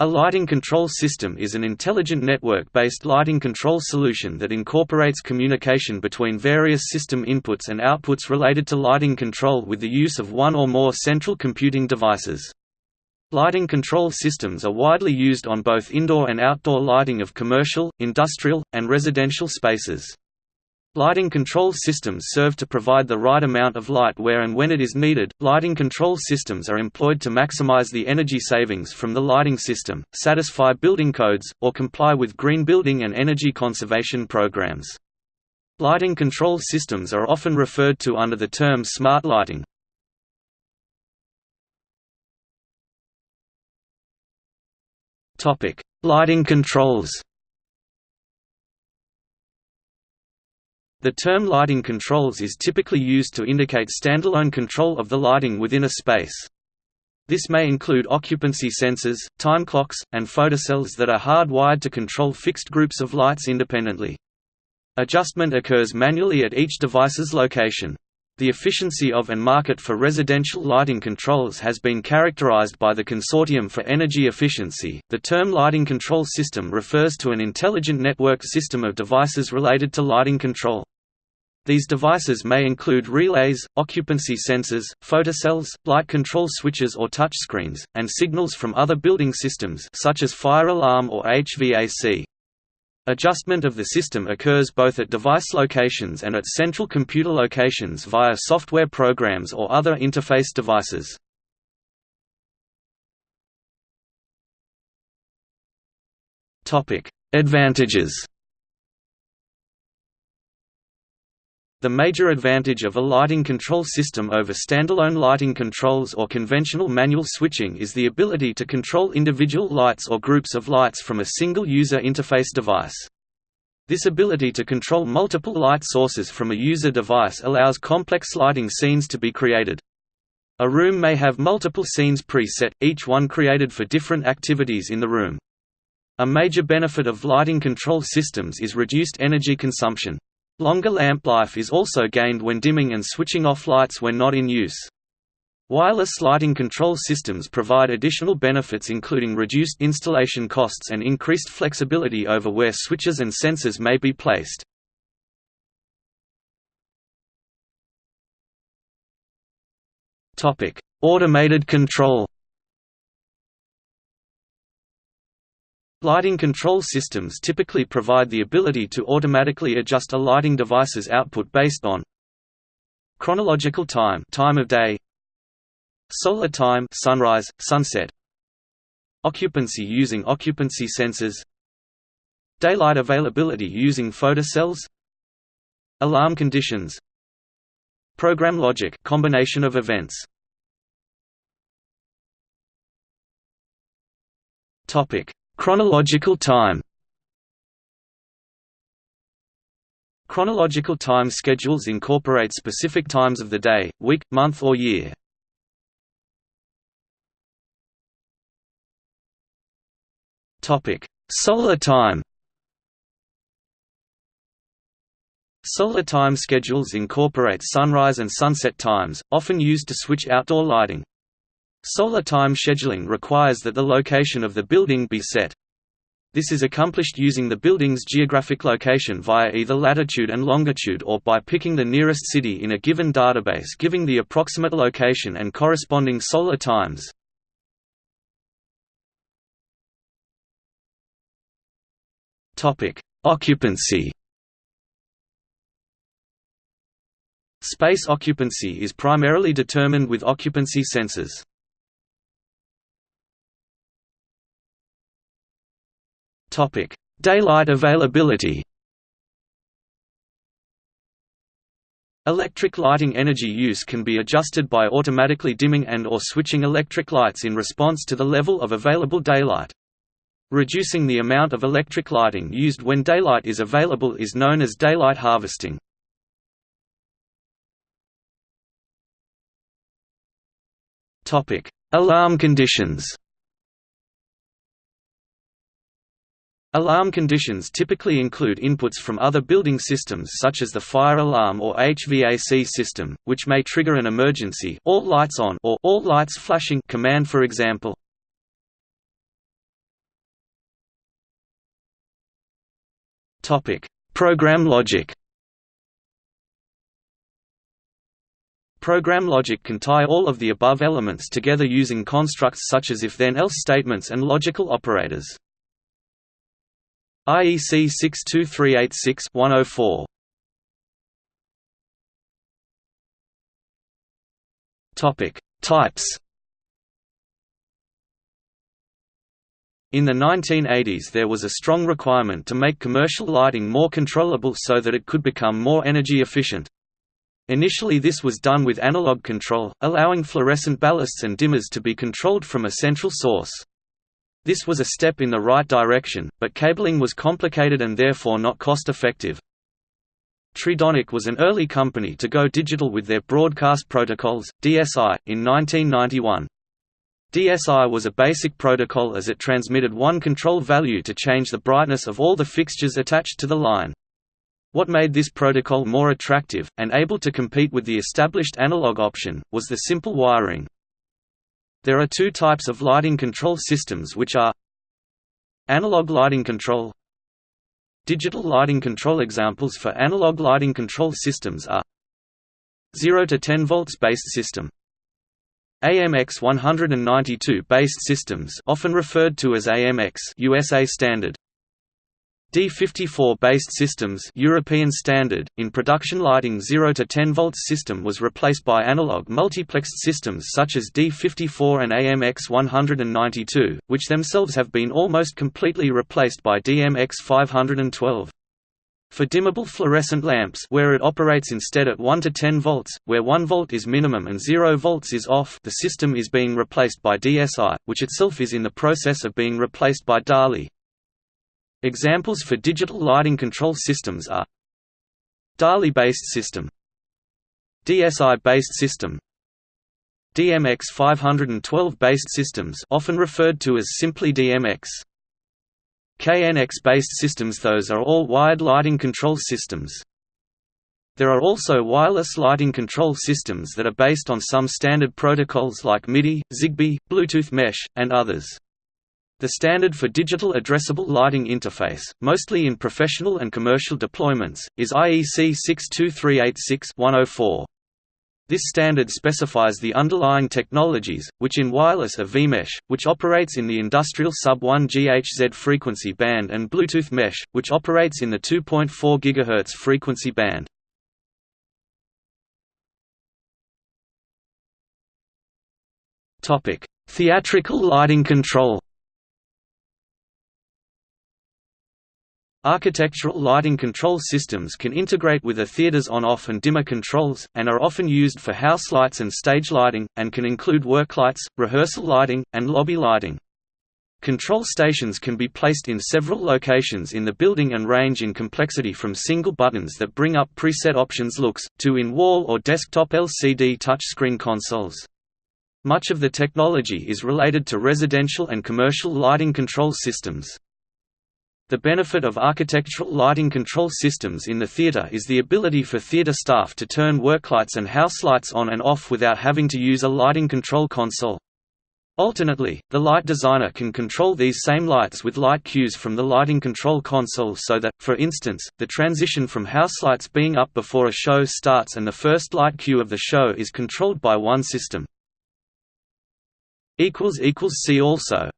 A lighting control system is an intelligent network-based lighting control solution that incorporates communication between various system inputs and outputs related to lighting control with the use of one or more central computing devices. Lighting control systems are widely used on both indoor and outdoor lighting of commercial, industrial, and residential spaces. Lighting control systems serve to provide the right amount of light where and when it is needed. Lighting control systems are employed to maximize the energy savings from the lighting system, satisfy building codes, or comply with green building and energy conservation programs. Lighting control systems are often referred to under the term smart lighting. Topic: Lighting controls. The term lighting controls is typically used to indicate standalone control of the lighting within a space. This may include occupancy sensors, time clocks, and photocells that are hardwired to control fixed groups of lights independently. Adjustment occurs manually at each device's location. The efficiency of and market for residential lighting controls has been characterized by the Consortium for Energy Efficiency. The term lighting control system refers to an intelligent networked system of devices related to lighting control. These devices may include relays, occupancy sensors, photocells, light control switches or touchscreens, and signals from other building systems such as fire alarm or HVAC. Adjustment of the system occurs both at device locations and at central computer locations via software programs or other interface devices. Advantages The major advantage of a lighting control system over standalone lighting controls or conventional manual switching is the ability to control individual lights or groups of lights from a single user interface device. This ability to control multiple light sources from a user device allows complex lighting scenes to be created. A room may have multiple scenes preset, each one created for different activities in the room. A major benefit of lighting control systems is reduced energy consumption. Longer lamp life is also gained when dimming and switching off lights when not in use. Wireless lighting control systems provide additional benefits including reduced installation costs and increased flexibility over where switches and sensors may be placed. Automated control Lighting control systems typically provide the ability to automatically adjust a lighting device's output based on chronological time, time of day, solar time, sunrise, sunset, occupancy using occupancy sensors, daylight availability using photocells, alarm conditions, program logic, combination of events. Topic Chronological time Chronological time schedules incorporate specific times of the day, week, month or year. Solar time Solar time schedules incorporate sunrise and sunset times, often used to switch outdoor lighting. Solar time scheduling requires that the location of the building be set. This is accomplished using the building's geographic location via either latitude and longitude or by picking the nearest city in a given database giving the approximate location and corresponding solar times. Occupancy Space occupancy is primarily determined with occupancy sensors. Daylight availability. Electric lighting energy use can be adjusted by automatically dimming and or switching electric lights in response to the level of available daylight. Reducing the amount of electric lighting used when daylight is available is known as daylight harvesting. Alarm conditions Alarm conditions typically include inputs from other building systems such as the fire alarm or HVAC system, which may trigger an emergency all lights on or all lights flashing command for example. Topic: Program logic. Program logic can tie all of the above elements together using constructs such as if-then-else statements and logical operators. IEC 62386-104 Topic: Types. In the 1980s there was a strong requirement to make commercial lighting more controllable so that it could become more energy efficient. Initially this was done with analog control, allowing fluorescent ballasts and dimmers to be controlled from a central source. This was a step in the right direction, but cabling was complicated and therefore not cost-effective. Tridonic was an early company to go digital with their broadcast protocols, DSI, in 1991. DSI was a basic protocol as it transmitted one control value to change the brightness of all the fixtures attached to the line. What made this protocol more attractive, and able to compete with the established analog option, was the simple wiring. There are two types of lighting control systems which are Analog lighting control Digital lighting control. Examples for analog lighting control systems are 0 to 10 volts based system AMX 192 based systems often referred to as AMX USA standard D54-based systems European standard, in production lighting 0 to 10 volts system was replaced by analog multiplexed systems such as D54 and AMX 192, which themselves have been almost completely replaced by DMX 512. For dimmable fluorescent lamps where it operates instead at 1 to 10 volts, where 1 volt is minimum and 0 volts is off the system is being replaced by DSI, which itself is in the process of being replaced by DALI. Examples for digital lighting control systems are DALI-based system DSI-based system DMX 512-based systems often referred to as simply DMX KNX-based systems Those are all wired lighting control systems. There are also wireless lighting control systems that are based on some standard protocols like MIDI, ZigBee, Bluetooth Mesh, and others. The standard for digital addressable lighting interface, mostly in professional and commercial deployments, is IEC 62386-104. This standard specifies the underlying technologies, which in wireless are vMesh, which operates in the industrial sub-1 GHz frequency band and Bluetooth Mesh, which operates in the 2.4 GHz frequency band. Theatrical lighting control Architectural lighting control systems can integrate with a theater's on-off and dimmer controls, and are often used for house lights and stage lighting, and can include work lights, rehearsal lighting, and lobby lighting. Control stations can be placed in several locations in the building and range in complexity from single buttons that bring up preset options looks, to in-wall or desktop LCD touchscreen consoles. Much of the technology is related to residential and commercial lighting control systems. The benefit of architectural lighting control systems in the theater is the ability for theater staff to turn worklights and house lights on and off without having to use a lighting control console. Alternately, the light designer can control these same lights with light cues from the lighting control console so that, for instance, the transition from house lights being up before a show starts and the first light cue of the show is controlled by one system. See also